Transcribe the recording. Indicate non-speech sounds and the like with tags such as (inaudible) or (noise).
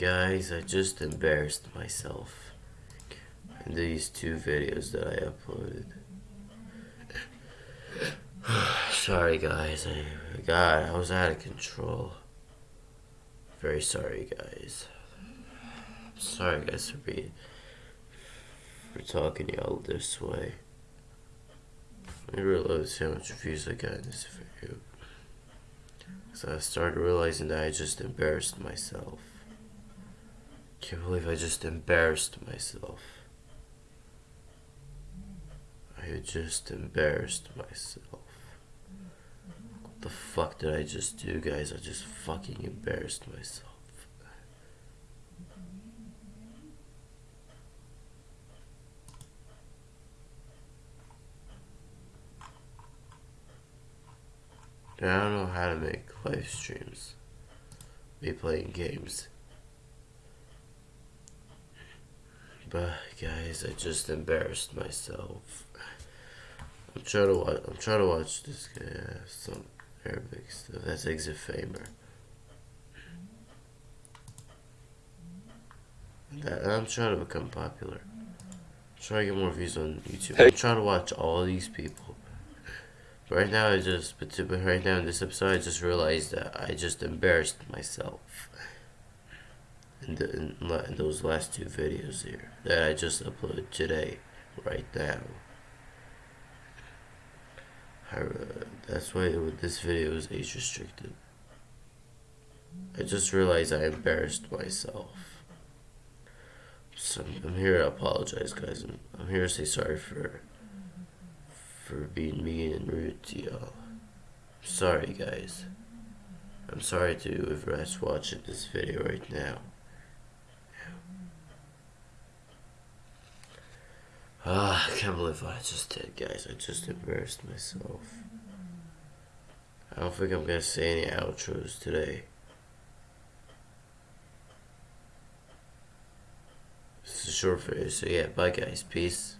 Guys, I just embarrassed myself in these two videos that I uploaded. (sighs) sorry guys, I, God, I was out of control. Very sorry guys. Sorry guys for being, for talking to y'all this way. I realized how much views I got in this video. So I started realizing that I just embarrassed myself. Can't believe I just embarrassed myself. I just embarrassed myself. What the fuck did I just do, guys? I just fucking embarrassed myself. I don't know how to make live streams. Me playing games. But guys, I just embarrassed myself. I'm trying to watch. I'm trying to watch this guy. Uh, some Arabic stuff. That's Exit Famer. That, I'm trying to become popular. I'm trying to get more views on YouTube. I'm trying to watch all these people. But right now, I just, but right now in this episode, I just realized that I just embarrassed myself in, the, in, in those last two videos here that I just uploaded today, right now. I, uh, that's why it, this video is age restricted. I just realized I embarrassed myself. So I'm here to apologize, guys. I'm, I'm here to say sorry for for being mean and rude to y'all. Sorry, guys. I'm sorry to whoever's watching this video right now. Ah, I can't believe what I just did, guys. I just embarrassed myself. I don't think I'm gonna say any outros today. This is a short video, so yeah, bye guys, peace.